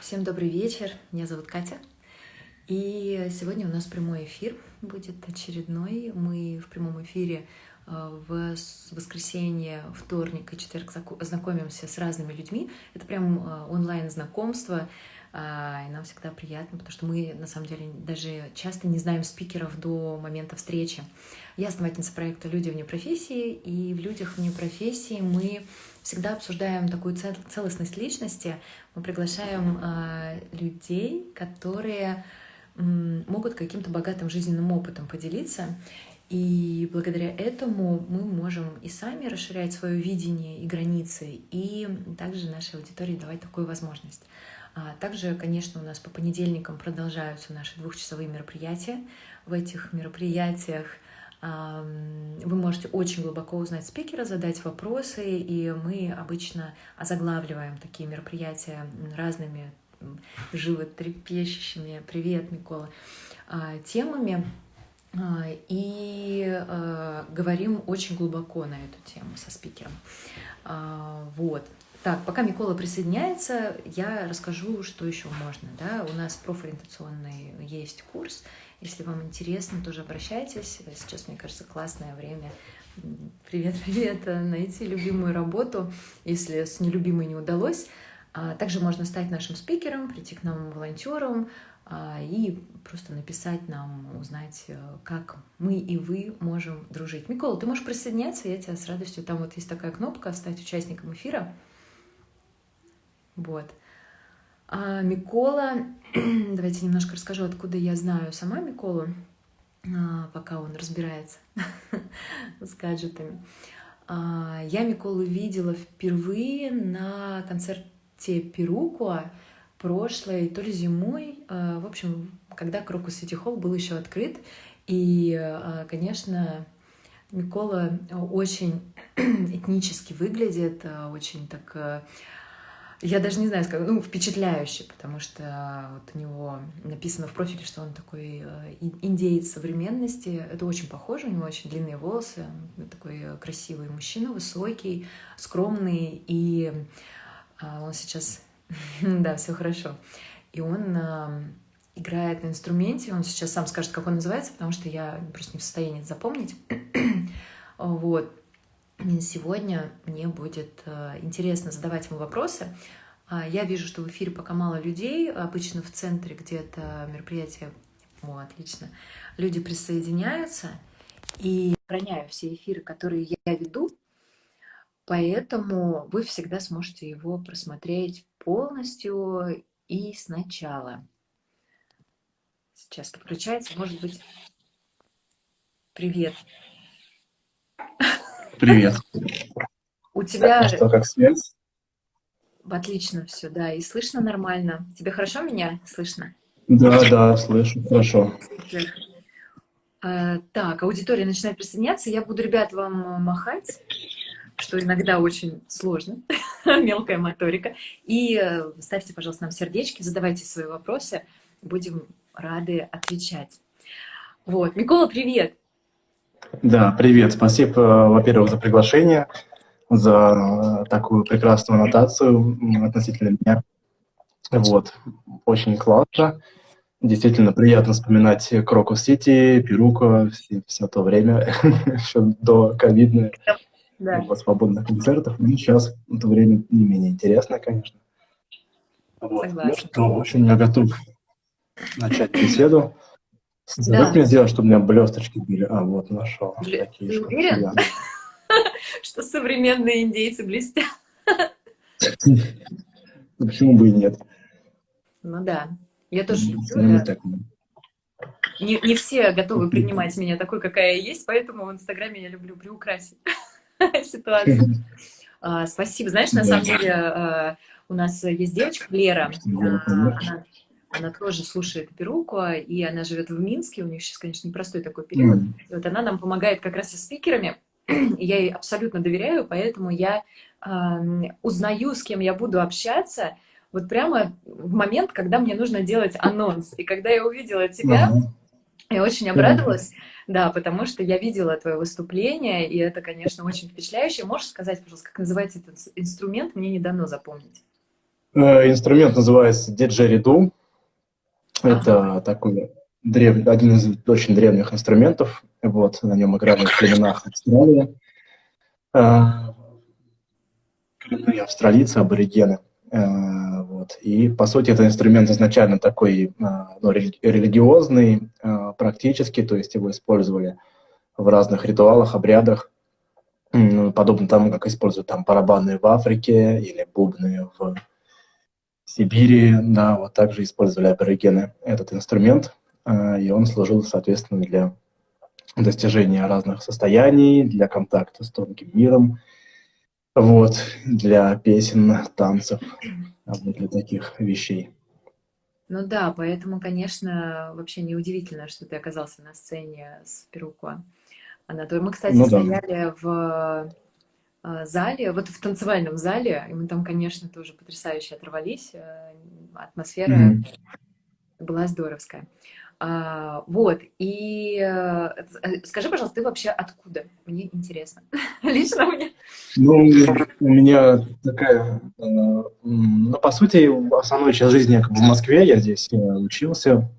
Всем добрый вечер, меня зовут Катя. И сегодня у нас прямой эфир будет очередной. Мы в прямом эфире э, в воскресенье, вторник и четверг знакомимся с разными людьми. Это прям э, онлайн-знакомство, и нам всегда приятно, потому что мы, на самом деле, даже часто не знаем спикеров до момента встречи. Я основательница проекта «Люди вне профессии», и в «Людях вне профессии» мы всегда обсуждаем такую целостность личности. Мы приглашаем э, людей, которые могут каким-то богатым жизненным опытом поделиться. И благодаря этому мы можем и сами расширять свое видение и границы, и также нашей аудитории давать такую возможность. А также, конечно, у нас по понедельникам продолжаются наши двухчасовые мероприятия. В этих мероприятиях вы можете очень глубоко узнать спикера, задать вопросы, и мы обычно озаглавливаем такие мероприятия разными животрепещущими, привет, Микола, а, темами, а, и говорим очень глубоко на эту тему со спикером. Вот. Так, пока Микола присоединяется, я расскажу, что еще можно. Да? У нас профориентационный есть курс. Если вам интересно, тоже обращайтесь. Сейчас, мне кажется, классное время. Привет, привет. Найти любимую работу, если с нелюбимой не удалось. А также можно стать нашим спикером, прийти к нам волонтером а, и просто написать нам, узнать, э, как мы и вы можем дружить. Микола, ты можешь присоединяться, я тебя с радостью, там вот есть такая кнопка «Стать участником эфира». Вот. А Микола, давайте немножко расскажу, откуда я знаю сама Миколу, а, пока он разбирается с гаджетами. А, я Миколу видела впервые на концерте Перукуа прошлой, то ли зимой, а, в общем, когда Крокус Сити Холл был еще открыт. И, конечно, Микола очень этнически выглядит, очень так я даже не знаю, ну, впечатляющий, потому что вот у него написано в профиле, что он такой э, индеец современности. Это очень похоже, у него очень длинные волосы, такой э, красивый мужчина, высокий, скромный, и а, он сейчас, да, все хорошо. И он играет на инструменте, он сейчас сам скажет, как он называется, потому что я просто не в состоянии запомнить. вот. Сегодня мне будет э, интересно задавать ему вопросы. А, я вижу, что в эфире пока мало людей, обычно в центре где-то мероприятие. О, отлично. Люди присоединяются, и сохраняю все эфиры, которые я веду, поэтому вы всегда сможете его просмотреть полностью и сначала. Сейчас подключается, может быть... Привет. Привет. У тебя... А что, как связь? Отлично все, да. И слышно нормально. Тебе хорошо меня слышно? Да, да, слышу, хорошо. А, так, аудитория начинает присоединяться. Я буду, ребят, вам махать, что иногда очень сложно, мелкая моторика. И э, ставьте, пожалуйста, нам сердечки, задавайте свои вопросы. Будем рады отвечать. Вот, Микола, привет! Да, привет. Спасибо, во-первых, за приглашение, за такую прекрасную аннотацию относительно меня. Вот, очень классно. Действительно приятно вспоминать Крокус Сити, Перука, все, все то время, еще до ковидных да. свободных концертов. И сейчас это время не менее интересное, конечно. Вот. Ну что, в общем, я готов начать беседу. Да. Как мне сделать, чтобы у меня блесточки были? А, вот, нашел. Бле... Ты уверен, что современные индейцы блестят? Ну, почему бы и нет? Ну да. Я тоже люблю, да. Не, не все готовы принимать меня такой, какая я есть, поэтому в Инстаграме я люблю приукрасить ситуацию. А, спасибо. Знаешь, на самом деле а, у нас есть девочка Лера, а, она она тоже слушает перуку, и она живет в Минске, у них сейчас, конечно, непростой такой период. Mm. И вот она нам помогает как раз со спикерами, и я ей абсолютно доверяю, поэтому я э, узнаю, с кем я буду общаться, вот прямо в момент, когда мне нужно делать анонс. И когда я увидела тебя, mm -hmm. я очень обрадовалась, mm -hmm. да, потому что я видела твое выступление, и это, конечно, очень впечатляюще. Можешь сказать, пожалуйста, как называется этот инструмент? Мне не дано запомнить. Э, инструмент называется диджериду. Это такой древ... один из очень древних инструментов. Вот, на нем играли в племенах Австралии. Коренные австралийцы, аборигены. Э, вот. И, по сути, это инструмент изначально такой ну, религиозный, практически, то есть его использовали в разных ритуалах, обрядах, подобно тому, как используют там барабаны в Африке или бубны в Сибири, да, вот также использовали аборигены этот инструмент, а, и он служил, соответственно, для достижения разных состояний, для контакта с тонким миром, вот, для песен, танцев, для таких вещей. Ну да, поэтому, конечно, вообще неудивительно, что ты оказался на сцене с Перуко. Анатолий. Мы, кстати, ну, да. стояли в зале, вот в танцевальном зале, и мы там, конечно, тоже потрясающе оторвались. Э, атмосфера mm -hmm. была здоровская. А, вот, и э, скажи, пожалуйста, ты вообще откуда? Мне интересно. Лично мне. Ну, у меня такая, ну, по сути, основную часть жизни как бы в Москве, я здесь учился,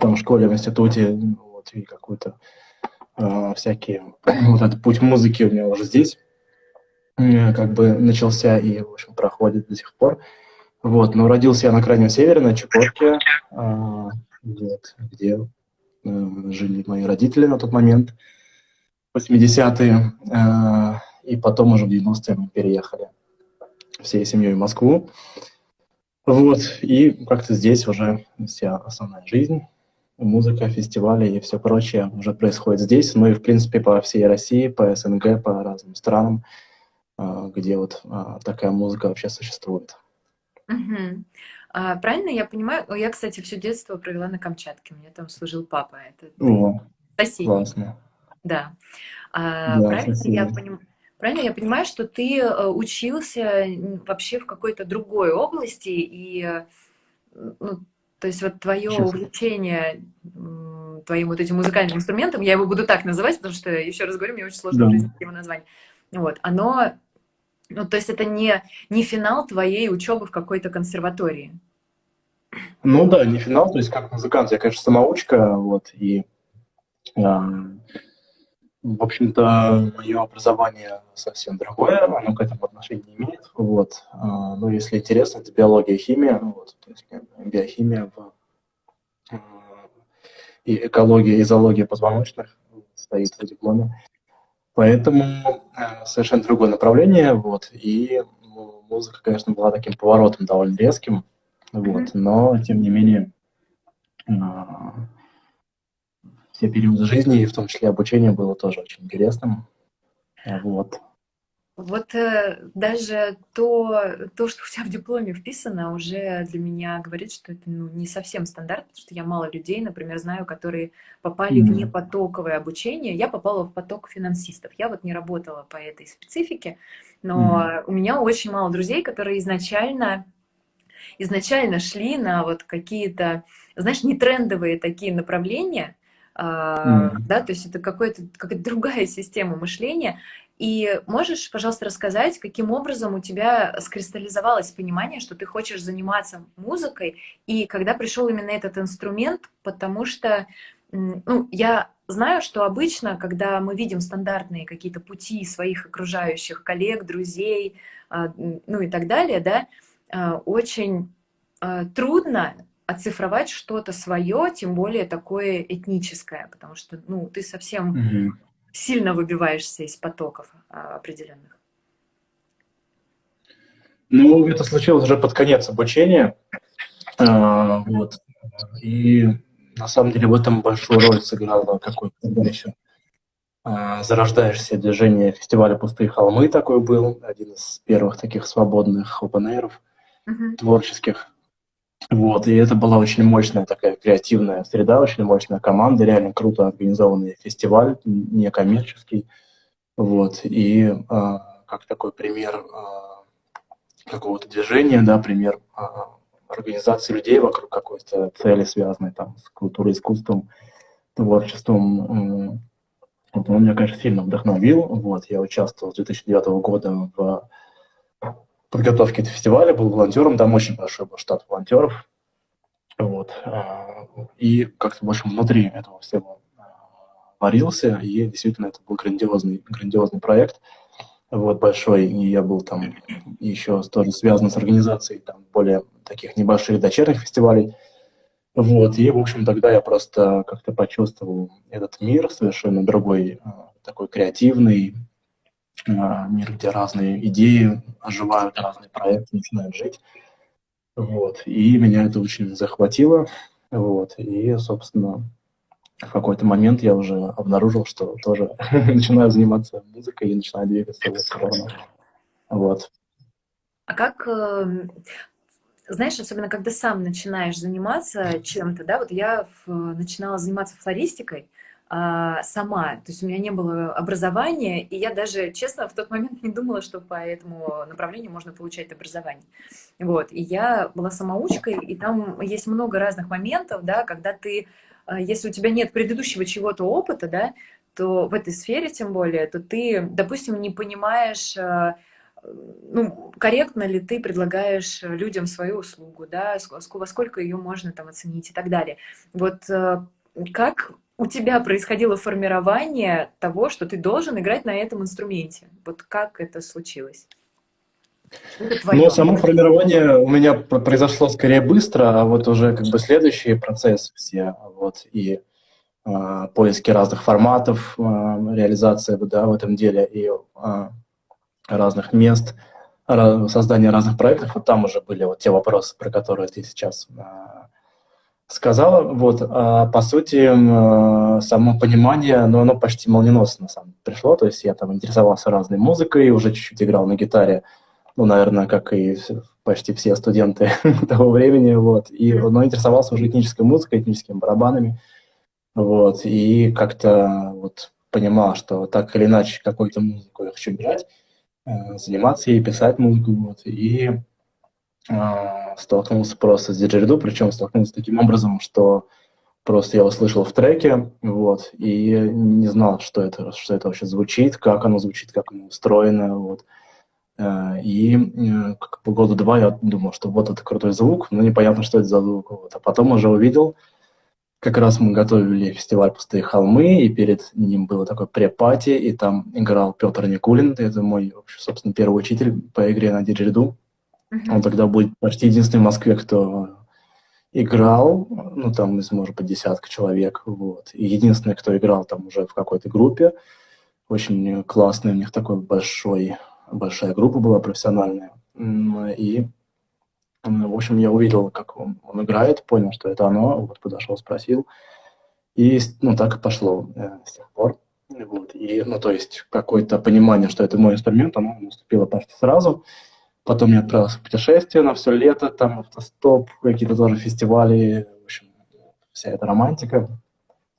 там в школе, в институте, вот, и какую-то э, всякие, вот этот путь музыки у меня уже здесь э, как бы начался и, в общем, проходит до сих пор. Вот, но родился я на Крайнем Севере, на Чукотке, э, вот, где э, жили мои родители на тот момент, 80-е, э, и потом уже в 90-е мы переехали всей семьей в Москву. Вот, и как-то здесь уже вся основная жизнь музыка, фестивали и все прочее уже происходит здесь, ну и, в принципе, по всей России, по СНГ, по разным странам, а, где вот а, такая музыка вообще существует. Угу. А, правильно я понимаю? Я, кстати, все детство провела на Камчатке, меня там служил папа. Это О, соседний. классно. Да. А, да правильно, я поним... правильно я понимаю, что ты э, учился вообще в какой-то другой области и ну, то есть вот твое Сейчас. увлечение твоим вот этим музыкальным инструментом, я его буду так называть, потому что, еще раз говорю, мне очень сложно да. его назвать. Вот, оно, ну, то есть это не, не финал твоей учебы в какой-то консерватории. Ну да, не финал, то есть как музыкант, я, конечно, самоучка, вот, и в общем-то, мое образование совсем другое, оно к этому отношения не имеет. Вот. А, но если интересно, это биология химия. Вот. То есть биохимия в, а, и экология и зоология позвоночных стоит в дипломе. Поэтому а, совершенно другое направление. Вот. И музыка, конечно, была таким поворотом довольно резким. Вот. Но, тем не менее, все периоды жизни, и в том числе обучение было тоже очень интересным. Вот. Вот э, даже то, то, что у тебя в дипломе вписано, уже для меня говорит, что это ну, не совсем стандарт, потому что я мало людей, например, знаю, которые попали mm -hmm. в непотоковое обучение. Я попала в поток финансистов. Я вот не работала по этой специфике, но mm -hmm. у меня очень мало друзей, которые изначально изначально шли на вот какие-то, знаешь, не трендовые такие направления, mm. да, то есть это какая-то какая другая система мышления. И можешь, пожалуйста, рассказать, каким образом у тебя скристаллизовалось понимание, что ты хочешь заниматься музыкой, и когда пришел именно этот инструмент, потому что ну, я знаю, что обычно, когда мы видим стандартные какие-то пути своих окружающих коллег, друзей, а, ну и так далее, да, а, очень а, трудно оцифровать что-то свое, тем более такое этническое, потому что ну, ты совсем угу. сильно выбиваешься из потоков а, определенных. Ну, это случилось уже под конец обучения. А, вот. И на самом деле в этом большую роль сыграло какое-то еще а, зарождаешься движение фестиваля «Пустые холмы» такой был, один из первых таких свободных open угу. творческих. Вот, и это была очень мощная такая креативная среда, очень мощная команда, реально круто организованный фестиваль, некоммерческий. Вот, и э, как такой пример э, какого-то движения, да, пример э, организации людей вокруг какой-то цели, связанной там с культурой, искусством, творчеством. Э, он меня, конечно, сильно вдохновил. Вот, я участвовал с 2009 года в подготовки этого фестиваля, был волонтером, там очень большой был штат волонтеров. Вот. И как-то, общем, внутри этого всего варился, и действительно это был грандиозный, грандиозный проект, вот, большой, и я был там еще тоже связан с организацией там более таких небольших дочерних фестивалей, вот, и, в общем, тогда я просто как-то почувствовал этот мир совершенно другой, а, такой креативный, а, мир, где разные идеи оживают, разные проекты начинают жить, вот, и меня это очень захватило, вот, и, собственно, в какой-то момент я уже обнаружил, что тоже начинаю заниматься музыкой и начинаю двигаться в эту сторону. Вот. А как, эм, знаешь, особенно когда сам начинаешь заниматься чем-то, да, вот я начинала заниматься флористикой, а, сама. То есть у меня не было образования, и я даже, честно, в тот момент не думала, что по этому направлению можно получать образование. Вот. И я была самоучкой, и там есть много разных моментов, да, когда ты а, если у тебя нет предыдущего чего-то опыта, да, то в этой сфере тем более, то ты, допустим, не понимаешь, а, ну, корректно ли ты предлагаешь людям свою услугу, да, во сколько ее можно там оценить и так далее. Вот как у тебя происходило формирование того, что ты должен играть на этом инструменте? Вот как это случилось? Ну, само формирование у меня произошло скорее быстро, а вот уже как бы следующий процесс все, вот, и э, поиски разных форматов, э, реализация да, в этом деле, и э, разных мест, создание разных проектов, вот там уже были вот те вопросы, про которые ты сейчас э, сказала. Вот, а, по сути, э, само понимание, ну, оно почти молниеносно сам пришло, то есть я там интересовался разной музыкой, уже чуть-чуть играл на гитаре, ну, наверное, как и почти все студенты того времени, вот, и, но интересовался уже этнической музыкой, этническими барабанами, вот, и как-то вот понимал, что так или иначе какую-то музыку я хочу играть, э, заниматься ей, писать музыку, вот, и э, столкнулся просто с диджериду, причем столкнулся таким образом, что просто я услышал в треке, вот, и не знал, что это, что это вообще звучит, как оно звучит, как оно устроено, вот, Э, и э, как бы года два я думал, что вот это крутой звук, но непонятно, что это за звук. Вот. А потом уже увидел, как раз мы готовили фестиваль «Пустые холмы», и перед ним было такое препати, и там играл Петр Никулин, это мой, собственно, первый учитель по игре на диджериду. Он тогда был почти единственный в Москве, кто играл, ну, там из, может быть, десятка человек, вот. И единственный, кто играл там уже в какой-то группе, очень классный, у них такой большой большая группа была профессиональная. И, в общем, я увидел, как он, он играет, понял, что это оно, вот подошел, спросил. И, ну, так и пошло э, с тех пор. Вот. И, ну, то есть, какое-то понимание, что это мой инструмент, оно наступило почти сразу. Потом я отправился в путешествие на все лето, там автостоп, какие-то тоже фестивали, в общем, вся эта романтика.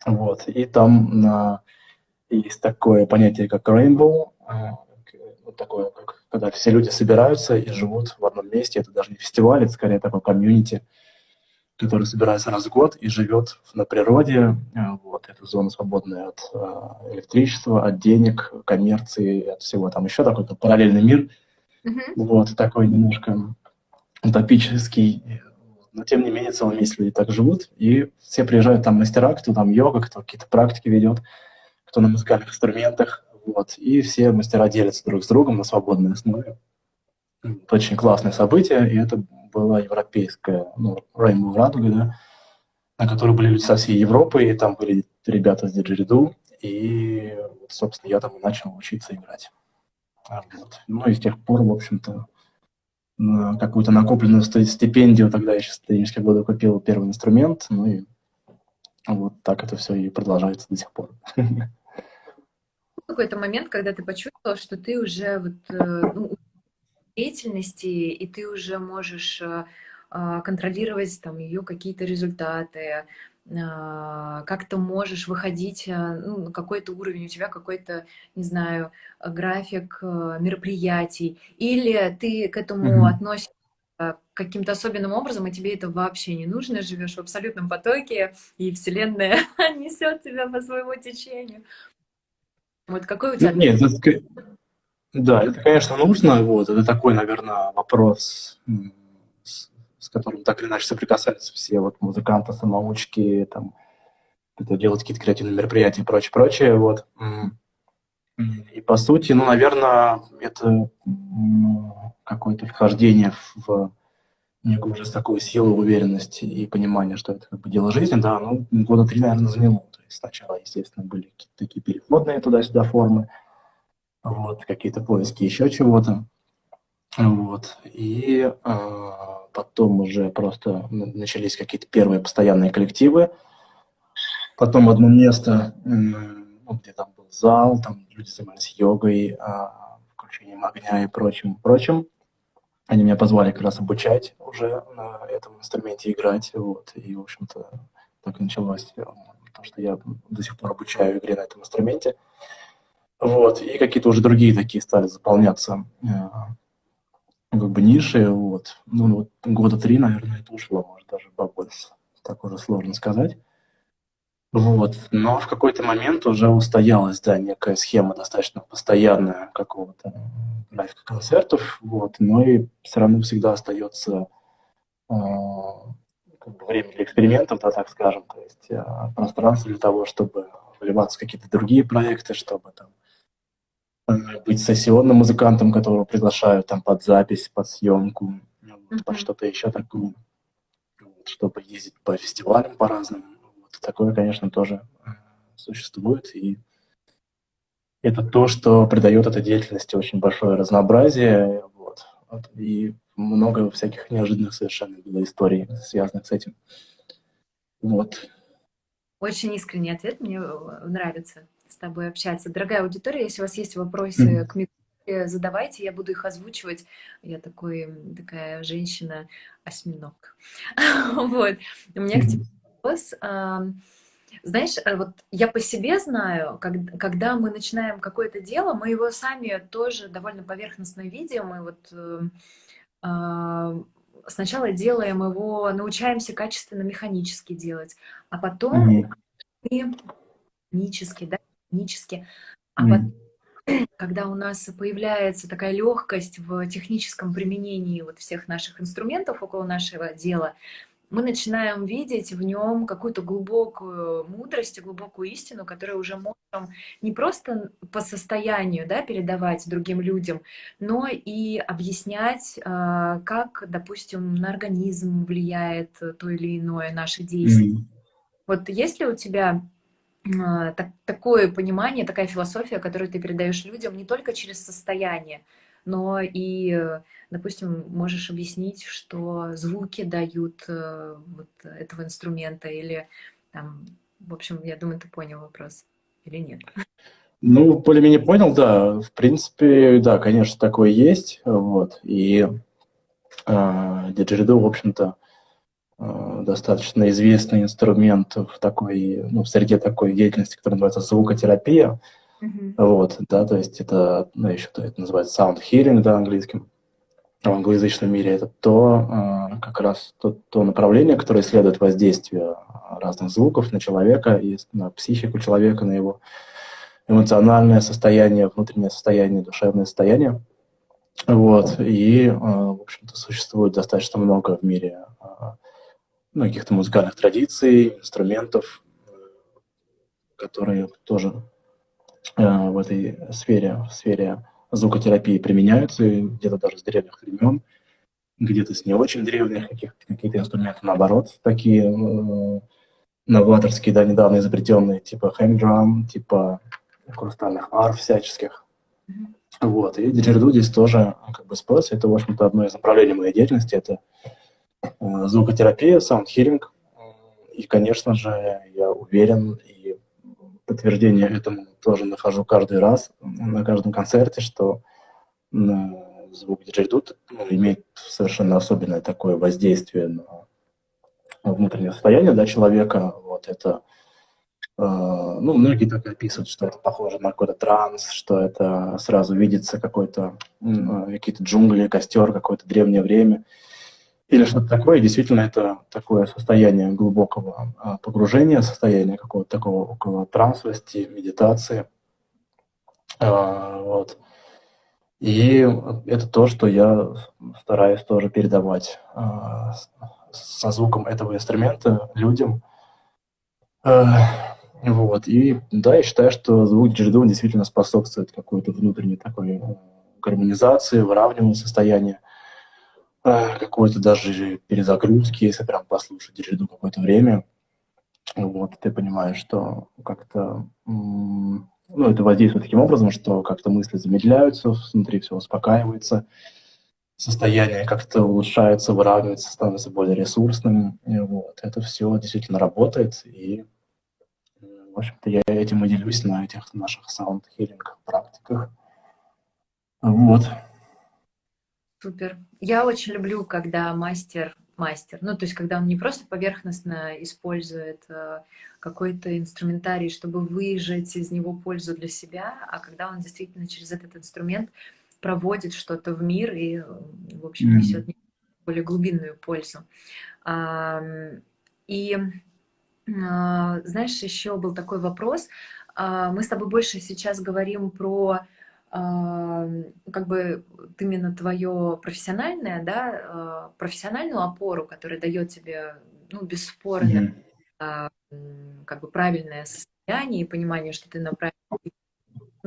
Вот. И там на... есть такое понятие, как rainbow, вот такое, как, когда все люди собираются и живут в одном месте. Это даже не фестиваль, это скорее такой комьюнити, который собирается раз в год и живет на природе. Э, вот, это зона свободная от э, электричества, от денег, коммерции, от всего. Там еще такой параллельный мир. Mm-hmm. Вот, такой немножко утопический. Но, тем не менее, целым месяц люди так живут. И все приезжают там мастера, кто там йога, кто какие-то практики ведет, кто на музыкальных инструментах. Вот, и все мастера делятся друг с другом на свободной основе. Это очень классное событие, и это была европейская, ну, Rainbow Радуга, да, на которой были люди со всей Европы, и там были ребята с диджериду, и, собственно, я там и начал учиться играть. Вот. Ну и с тех пор, в общем-то, какую-то накопленную стипендию, тогда я еще студенческие годы купил первый инструмент, ну и вот так это все и продолжается до сих пор. какой-то момент, когда ты почувствовал, что ты уже вот, э, ну, деятельности, и ты уже можешь э, а, контролировать там ее какие-то результаты, как ты можешь выходить э, ну, на какой-то уровень, у тебя какой-то, не знаю, график мероприятий, или ты к этому mm-hmm. относишься каким-то особенным образом, и тебе это вообще не нужно, живешь в абсолютном потоке, и Вселенная несет тебя по своему течению. Вот какой у тебя... Нет, это, Да, это, конечно, нужно. Вот. Это такой, наверное, вопрос, с, которым так или иначе соприкасаются все вот музыканты, самоучки, там, это делать какие-то креативные мероприятия и прочее, прочее. Вот. И по сути, ну, наверное, это какое-то вхождение в некую уже такую силу, уверенность и понимание, что это как бы дело жизни, да, ну, года три, наверное, заняло. То есть сначала, естественно, были какие-то такие переходные туда-сюда формы, вот, какие-то поиски еще чего-то, вот, и э, потом уже просто начались какие-то первые постоянные коллективы, потом одно место, э, ну, где там был зал, там люди занимались йогой, э, включением огня и прочим, прочим, они меня позвали как раз обучать уже на этом инструменте играть, вот, и, в общем-то, так началось, э, то, что я до сих пор обучаю игре на этом инструменте, вот, и какие-то уже другие такие стали заполняться э, как бы ниши, вот, ну, вот года три, наверное, это ушло, может, даже побольше, так уже сложно сказать. Вот. Но в какой-то момент уже устоялась, да, некая схема достаточно постоянная какого-то графика концертов, вот, но и все равно всегда остается э, как бы время для экспериментов, да, так скажем, то есть э, пространство для того, чтобы вливаться в какие-то другие проекты, чтобы там э, быть сессионным музыкантом, которого приглашают там под запись, под съемку, вот, под что-то еще такое, вот, чтобы ездить по фестивалям по разным такое, конечно, тоже э, существует, и это то, что придает этой деятельности очень большое разнообразие, вот, и много всяких неожиданных совершенно было историй, связанных с этим. Вот. Очень искренний ответ, мне э, нравится с тобой общаться. Дорогая аудитория, если у вас есть вопросы mm -hmm. к микрофону, задавайте, я буду их озвучивать. Я такой, такая женщина-осьминог. вот. У меня к тебе вопрос. Знаешь, э, вот я по себе знаю, когда мы начинаем какое-то дело, мы его сами тоже довольно поверхностно видим, и вот э, сначала делаем его, научаемся качественно механически делать, а потом mm -hmm. механически, да, механически, а mm потом, когда у нас появляется такая легкость в техническом применении вот всех наших инструментов около нашего дела, мы начинаем видеть в нем какую-то глубокую мудрость, глубокую истину, которую уже можем не просто по состоянию да, передавать другим людям, но и объяснять, а, как, допустим, на организм влияет то или иное наше действие. Mm -hmm. Вот есть ли у тебя так, такое понимание, такая философия, которую ты передаешь людям не только через состояние, но и, допустим, можешь объяснить, что звуки дают э, вот этого инструмента или там, в общем, я думаю, ты понял вопрос или нет? Ну, более-менее понял, да. В принципе, да, конечно, такое есть. Вот. И э, диджериду, в общем-то, э, достаточно известный инструмент в такой, ну, в среде такой деятельности, которая называется звукотерапия. Mm-hmm. Вот, да, то есть это, ну, еще это называется sound healing, да, английским. В англоязычном мире это то, э, как раз то, то направление, которое исследует воздействие разных звуков на человека и на психику человека, на его эмоциональное состояние, внутреннее состояние, душевное состояние. Вот, и, э, в общем-то, существует достаточно много в мире э, ну, каких-то музыкальных традиций, инструментов, которые тоже Э, в этой сфере, в сфере звукотерапии применяются, где-то даже с древних времен, где-то с не очень древних, какие-то инструменты, наоборот, такие э, новаторские, да, недавно изобретенные, типа хэнгдрам, типа хрустальных арф всяческих. Mm -hmm. Вот, и диджериду здесь тоже как бы спас. Это, в общем-то, одно из направлений моей деятельности. Это звукотерапия, саундхилинг. И, конечно же, я уверен и подтверждение этому тоже нахожу каждый раз на каждом концерте, что звук диджей ну, имеет совершенно особенное такое воздействие на внутреннее состояние да, человека. Вот это, э, ну, многие так описывают, что это похоже на какой-то транс, что это сразу видится какой-то, э, какие-то джунгли, костер, какое-то древнее время или что-то такое. действительно, это такое состояние глубокого а, погружения, состояние какого-то такого около трансовости, медитации. А, вот. И это то, что я стараюсь тоже передавать а, со звуком этого инструмента людям. Вот. И да, я считаю, что звук диджеду действительно способствует какой-то внутренней такой э, гармонизации, выравниванию состояния, какой-то даже перезагрузки, если прям послушать диджеду какое-то время. Вот, ты понимаешь, что как-то ну, это воздействует таким образом, что как-то мысли замедляются, внутри все успокаивается, состояние как-то улучшается, выравнивается, становится более ресурсным. Вот. Это все действительно работает, и, в общем-то, я этим и делюсь на этих наших саунд-хиллинг практиках. Вот. Супер. Я очень люблю, когда мастер мастер. Ну, то есть, когда он не просто поверхностно использует э, какой-то инструментарий, чтобы выжать из него пользу для себя, а когда он действительно через этот инструмент проводит что-то в мир и, в общем, несет более глубинную пользу. И, а, знаешь, еще был такой вопрос. А, мы с тобой больше сейчас говорим про как бы именно твое профессиональное, да, а, профессиональную опору, которая дает тебе, ну, бесспорно, mm -hmm. как бы правильное состояние и понимание, что ты на правильном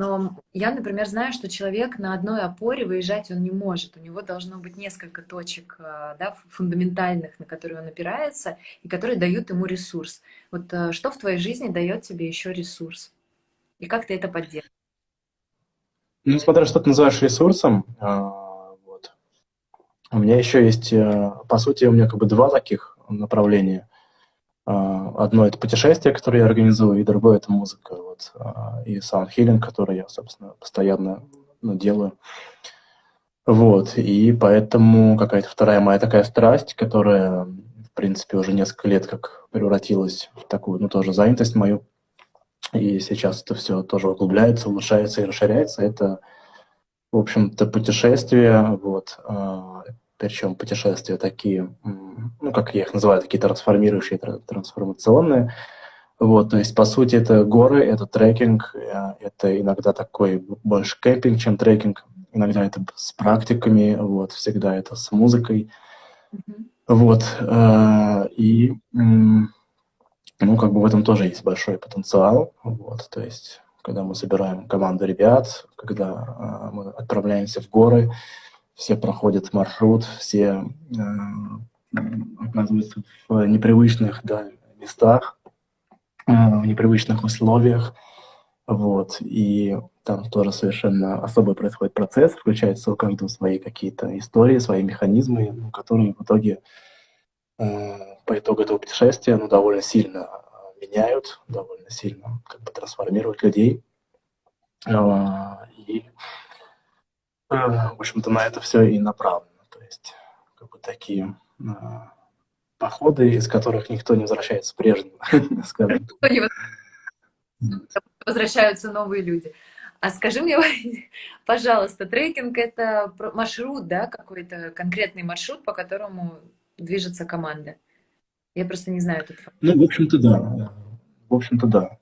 но я, например, знаю, что человек на одной опоре выезжать он не может. У него должно быть несколько точек а, да, фундаментальных, на которые он опирается, и которые дают ему ресурс. Вот а, что в твоей жизни дает тебе еще ресурс? И как ты это поддерживаешь? Ну, смотря что ты называешь ресурсом, а, вот. у меня еще есть, э, по сути, у меня как бы два таких направления. А, одно это путешествие, которое я организую, и другое это музыка, вот, а, и саундхилинг, который я, собственно, постоянно ну, делаю. Вот, и поэтому какая-то вторая моя такая страсть, которая, в принципе, уже несколько лет как превратилась в такую, ну, тоже занятость мою, и сейчас это все тоже углубляется, улучшается и расширяется. Это, в общем-то, путешествия, вот, э, причем путешествия такие, ну, как я их называю, такие трансформирующие, трансформационные. Вот, то есть, по сути, это горы, это трекинг, э, это иногда такой больше кемпинг, чем трекинг, иногда это с практиками, вот, всегда это с музыкой. Вот, э, и ну, как бы в этом тоже есть большой потенциал. Вот, то есть, когда мы собираем команду ребят, когда э, мы отправляемся в горы, все проходят маршрут, все э, оказываются в непривычных да, местах, э, в непривычных условиях. Вот, и там тоже совершенно особый происходит процесс, включаются у каждого свои какие-то истории, свои механизмы, которые в итоге э, по итогу этого путешествия ну, довольно сильно э, меняют, довольно сильно как бы трансформируют людей. А, и, э, в общем-то, на это все и направлено. То есть, как бы такие э, походы, из которых никто не возвращается прежним, скажем. Возвращаются новые люди. А скажи мне, пожалуйста, трекинг — это маршрут, да, какой-то конкретный маршрут, по которому движется команда? Я просто не знаю этот факт. Ну, в общем-то, да. В общем-то, да.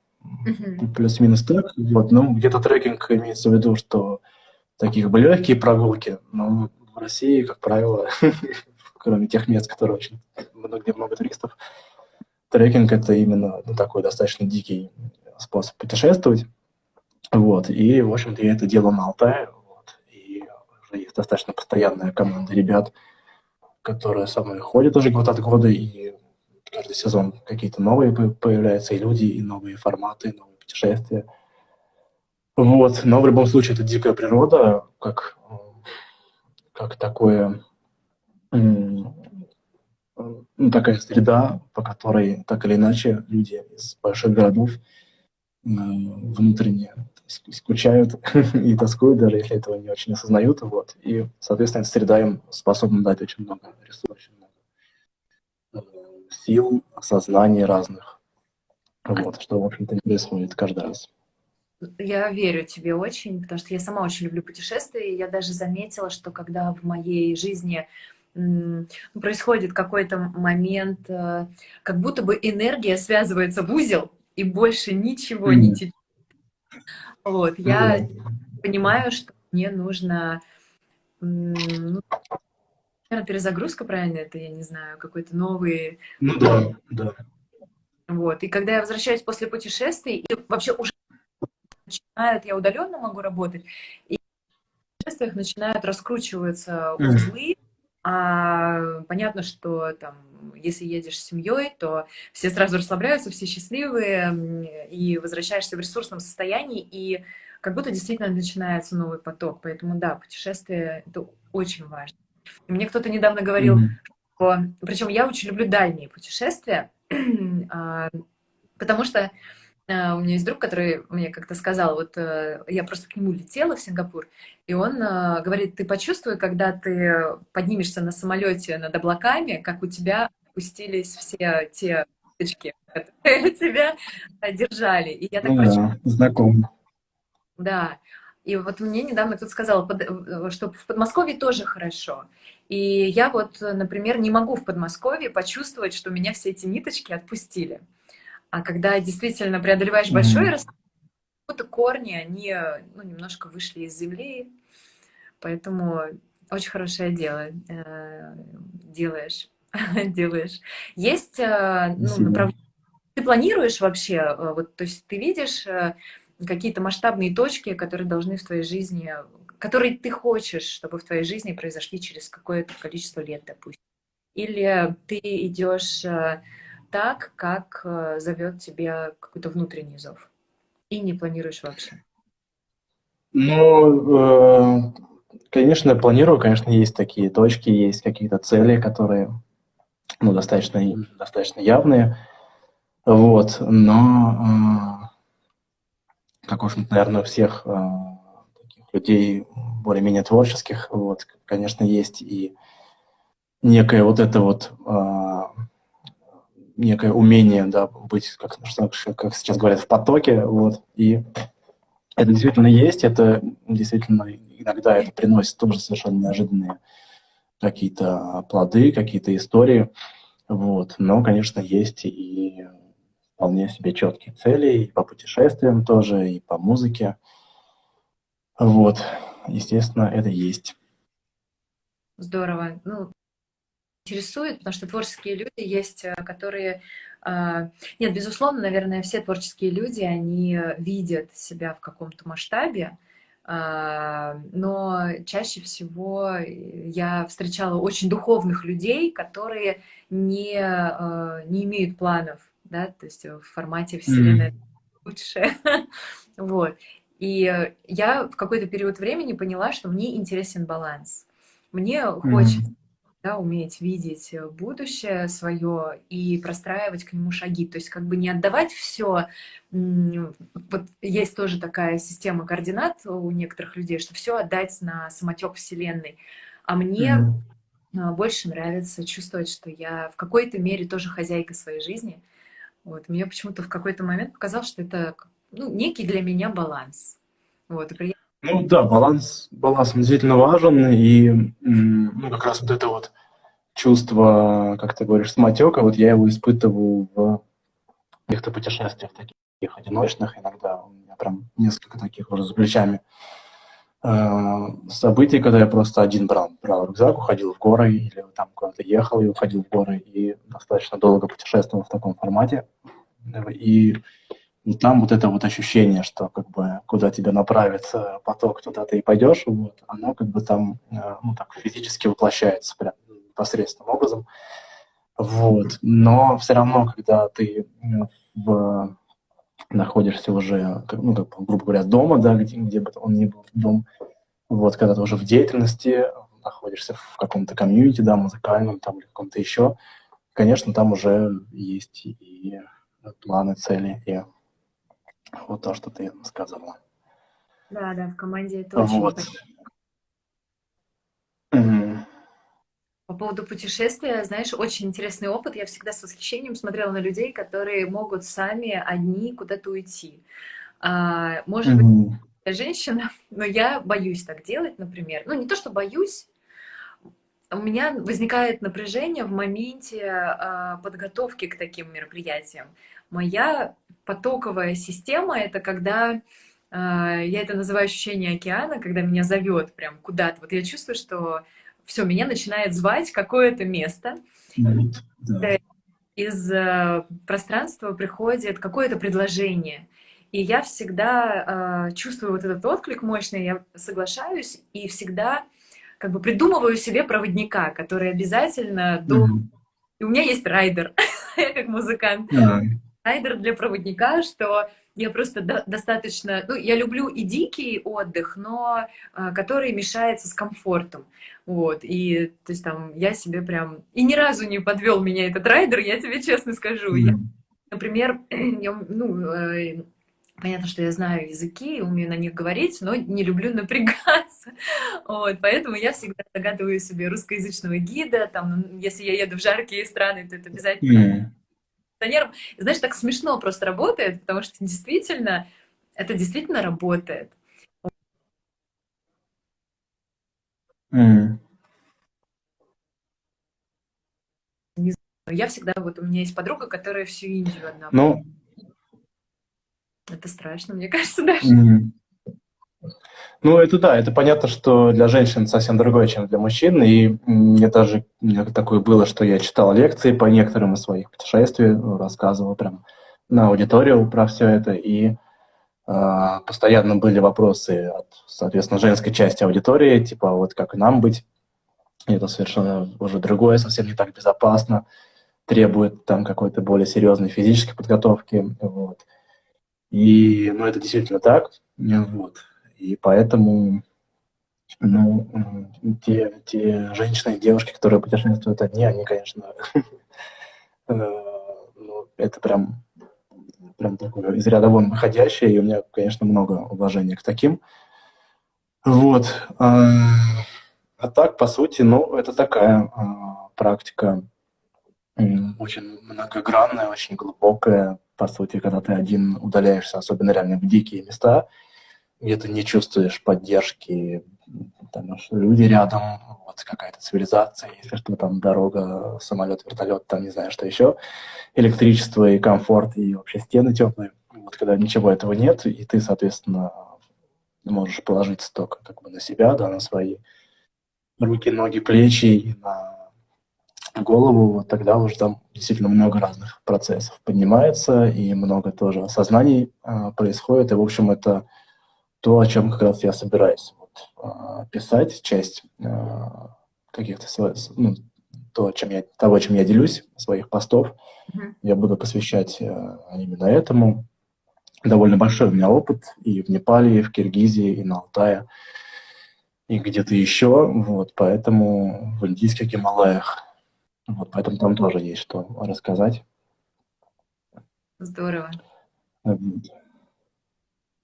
Uh-huh. Плюс-минус так. Вот. Ну, где-то трекинг имеется в виду, что таких бы легкие прогулки, но в России, как правило, кроме тех мест, которые очень много, где много туристов, трекинг это именно ну, такой достаточно дикий способ путешествовать. Вот. И, в общем-то, я это делаю на Алтае. Вот. И уже есть достаточно постоянная команда ребят, которые со мной ходят уже год от года, и каждый сезон какие-то новые появляются и люди, и новые форматы, и новые путешествия. Вот. Но в любом случае это дикая природа, как, как такое, такая среда, по которой так или иначе люди из больших городов внутренне скучают и тоскуют, даже если этого не очень осознают. Вот. И, соответственно, эта среда им способна дать очень много ресурсов, сил, осознаний разных. Вот, что, в общем-то, не происходит каждый раз. Я верю тебе очень, потому что я сама очень люблю путешествия, и я даже заметила, что когда в моей жизни происходит какой-то момент, э, как будто бы энергия связывается в узел, и больше ничего mm не течет. Вот, я mm понимаю, что мне нужно, ну, наверное, перезагрузка, правильно это, я не знаю, какой-то новый... Ну да, да. Вот, и когда я возвращаюсь после путешествий, и вообще уже начинают, я удаленно могу работать, и в путешествиях начинают раскручиваться узлы, а, понятно, что там, если едешь с семьей, то все сразу расслабляются, все счастливые, и возвращаешься в ресурсном состоянии, и как будто действительно начинается новый поток. Поэтому да, путешествие это очень важно. Мне кто-то недавно говорил, mm-hmm. что, причем я очень люблю дальние путешествия, а, потому что а, у меня есть друг, который мне как-то сказал, вот э, я просто к нему летела в Сингапур, и он а, говорит, ты почувствуй, когда ты поднимешься на самолете над облаками, как у тебя опустились все те точки, которые тебя держали. И я так ну, да, знаком. Да. И вот мне недавно кто-то сказал, э, что в Подмосковье тоже хорошо. И я вот, например, не могу в Подмосковье почувствовать, что меня все эти ниточки отпустили. А когда действительно преодолеваешь большой mm -hmm. корни, они ну, немножко вышли из земли, поэтому очень хорошее дело э, делаешь, делаешь. Есть э, ну, направление. Ты планируешь вообще, э, вот, то есть ты видишь э, какие-то масштабные точки, которые должны в твоей жизни, которые ты хочешь, чтобы в твоей жизни произошли через какое-то количество лет, допустим. Или ты идешь э, так, как э, зовет тебя какой-то внутренний зов. И не планируешь вообще. Ну, э, конечно, планирую, конечно, есть такие точки, есть какие-то цели, которые ну, достаточно, достаточно явные. Вот, но, как уж, наверное, у всех таких людей более-менее творческих, вот, конечно, есть и некое вот это вот некое умение, да, быть, как, как сейчас говорят, в потоке, вот, и это действительно есть, это действительно иногда это приносит тоже совершенно неожиданные какие-то плоды, какие-то истории, вот, но, конечно, есть и вполне себе четкие цели, и по путешествиям тоже, и по музыке, вот, естественно, это есть. Здорово. Ну, интересует, потому что творческие люди есть, э, которые... А, нет, безусловно, наверное, все творческие люди, они видят себя в каком-то масштабе, а, но чаще всего я встречала очень духовных людей, которые не, а, не имеют планов, да, то есть в формате Вселенная mm лучше. вот. И я в какой-то период времени поняла, что мне интересен баланс. Мне хочется да, уметь видеть э, будущее свое и простраивать к нему шаги. То есть как бы не отдавать все. Вот есть тоже такая система координат у некоторых людей, что все отдать на самотек Вселенной. А мне mm-hmm. больше нравится чувствовать, что я в какой-то мере тоже хозяйка своей жизни. Вот. Мне почему-то в какой-то момент показалось, что это ну, некий для меня баланс. Вот. И ну да, баланс, баланс действительно важен, и ну, как раз вот это вот чувство, как ты говоришь, самотека, вот я его испытываю в каких-то путешествиях таких одиночных, иногда у меня прям несколько таких уже за плечами событий, когда я просто один брал, брал рюкзак, уходил в горы, или там куда-то ехал и уходил в горы, и достаточно долго путешествовал в таком формате. И и там вот это вот ощущение, что как бы куда тебя направит э, поток, туда ты и пойдешь, вот, оно как бы там, э, ну так, физически воплощается прям непосредственным образом. Вот. Но все равно, когда ты э, в, находишься уже, ну, как, грубо говоря, дома, да, где, где бы он ни был, дом, вот, когда ты уже в деятельности, находишься в каком-то комьюнити, да, музыкальном там или каком-то еще, конечно, там уже есть и планы, цели, и вот то, что ты сказала. Да, да, в команде это очень вот. Поводу путешествия, знаешь, очень интересный опыт. Я всегда с восхищением смотрела на людей, которые могут сами одни куда-то уйти. А, может угу. быть, я женщина, но я боюсь так делать, например. Ну, не то, что боюсь, у меня возникает напряжение в моменте а, подготовки к таким мероприятиям. Моя потоковая система — это когда А, я это называю ощущение океана, когда меня зовет прям куда-то. Вот я чувствую, что все, меня начинает звать какое-то место. Да. Из э, пространства приходит какое-то предложение. И я всегда э, чувствую вот этот отклик мощный, я соглашаюсь и всегда как бы придумываю себе проводника, который обязательно до... Mm-hmm. И у меня есть райдер, я как музыкант. Mm-hmm. Райдер для проводника, что я просто до достаточно... Ну, я люблю и дикий отдых, но э, который мешается с комфортом. Вот, и то есть там я себе прям... И ни разу не подвел меня этот райдер, я тебе честно скажу. Mm-hmm. Я, например, я, ну, э, Понятно, что я знаю языки, умею на них говорить, но не люблю напрягаться. Вот, поэтому я всегда загадываю себе русскоязычного гида. Там, если я еду в жаркие страны, то это обязательно mm. Знаешь, так смешно просто работает, потому что действительно, это действительно работает. Mm. Я всегда, вот у меня есть подруга, которая всю Индию одна. Ну, это страшно, мне кажется, даже. Mm-hmm. Ну, это да, это понятно, что для женщин совсем другое, чем для мужчин. И мне даже такое было, что я читал лекции по некоторым из своих путешествий, рассказывал прям на аудиторию про все это. И э, постоянно были вопросы от, соответственно, женской части аудитории, типа, вот как нам быть. Это совершенно уже другое, совсем не так безопасно, требует там какой-то более серьезной физической подготовки. Вот. И, ну, это действительно так, вот. И поэтому, ну, те, те женщины девушки, которые путешествуют одни, они, конечно, э, ну, это прям, прям такое из ряда вон выходящее, и у меня, конечно, много уважения к таким. Вот. А, а так, по сути, ну, это такая а, практика очень многогранная, очень глубокая, по сути, когда ты один удаляешься, особенно реально в дикие места, где ты не чувствуешь поддержки, там, люди рядом, вот какая-то цивилизация, если что, там дорога, самолет, вертолет, там не знаю, что еще, электричество и комфорт, и вообще стены теплые. Вот когда ничего этого нет, и ты, соответственно, можешь положиться только как бы на себя, да, на свои руки, ноги, плечи и на голову, вот тогда уже там действительно много разных процессов поднимается, и много тоже осознаний а, происходит. И, в общем, это то, о чем как раз я собираюсь вот, а, писать, часть а, каких-то ну, то, чем я, того, чем я делюсь, своих постов, mm-hmm. я буду посвящать а, именно этому. Довольно большой у меня опыт и в Непале, и в Киргизии, и на Алтае, и где-то еще, вот, поэтому в индийских Гималаях вот, поэтому там тоже есть что рассказать. Здорово.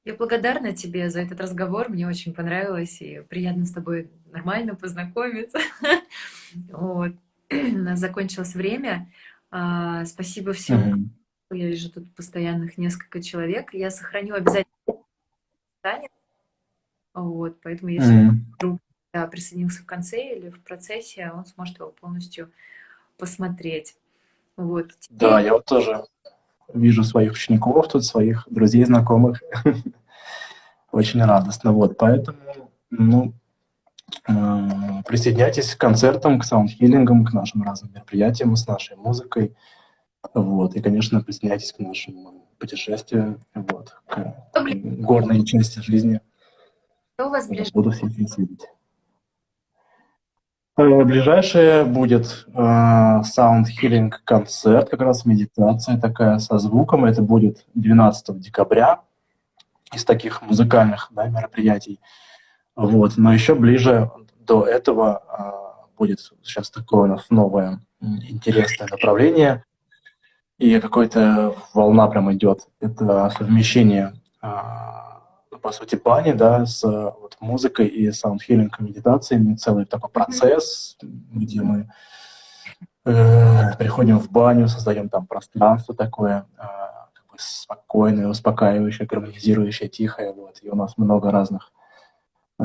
Я благодарна тебе за этот разговор. Мне очень понравилось и приятно с тобой нормально познакомиться. Вот. У нас закончилось время. А, спасибо всем. Я вижу тут постоянных несколько человек. Я сохраню обязательно. Вот, поэтому если вдруг да, присоединился в конце или в процессе, он сможет его полностью посмотреть. Вот. Да, я вот тоже вижу своих учеников тут, своих друзей, знакомых. Очень радостно. Вот, поэтому, ну, э, присоединяйтесь к концертам, к саундхиллингам, к нашим разным мероприятиям с нашей музыкой. Вот, и, конечно, присоединяйтесь к нашему путешествию, вот, к горной части жизни. Что у вас Буду всех видеть. Э, ближайшее будет э, Sound Healing концерт, как раз медитация такая со звуком. Это будет 12 декабря из таких музыкальных да, мероприятий. Вот. Но еще ближе до этого э, будет сейчас такое у нас новое интересное направление. И какая-то волна прям идет. Это совмещение по сути, бани, да, с вот, музыкой и саундхиллинг, медитациями, целый такой процесс, где мы э, приходим в баню, создаем там пространство такое, э, как бы спокойное, успокаивающее, гармонизирующее, тихое, вот, и у нас много разных э,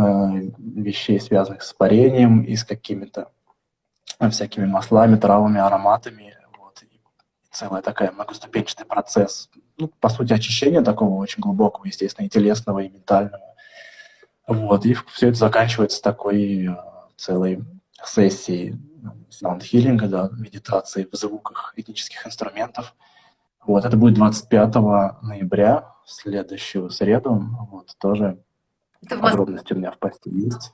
вещей, связанных с парением и с какими-то всякими маслами, травами, ароматами, вот, и целая такая многоступенчатый процесс ну, по сути, очищения такого очень глубокого, естественно, и телесного, и ментального. Вот, и все это заканчивается такой э, целой сессией саунд-хиллинга, да, медитации в звуках этнических инструментов. Вот, это будет 25 ноября, в следующую среду. Вот, тоже это подробности у меня в посте есть.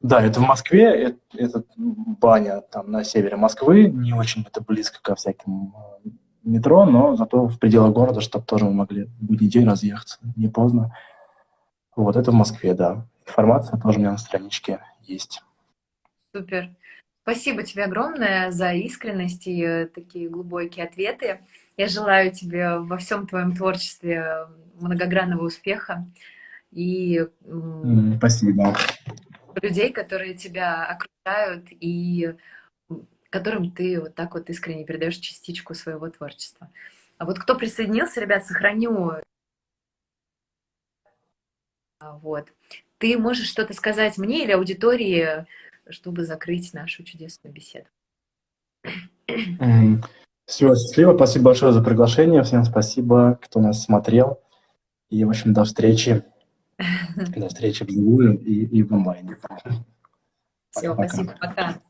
Да, это в Москве, это, это баня там на севере Москвы, не очень это близко ко всяким э, метро, но зато в пределах города, чтобы тоже мы могли в будний день разъехаться, не поздно. Вот это в Москве, да. Информация тоже у меня на страничке есть. Супер. Спасибо тебе огромное за искренность и э, такие глубокие ответы. Я желаю тебе во всем твоем творчестве многогранного успеха и Спасибо. людей, которые тебя окружают и которым ты вот так вот искренне передаешь частичку своего творчества. А вот кто присоединился, ребят, сохраню. Вот. Ты можешь что-то сказать мне или аудитории, чтобы закрыть нашу чудесную беседу? Всего счастливо, спасибо большое за приглашение, всем спасибо, кто нас смотрел. И, в общем, до встречи. До встречи вживую и, и в онлайне. Все, спасибо, пока.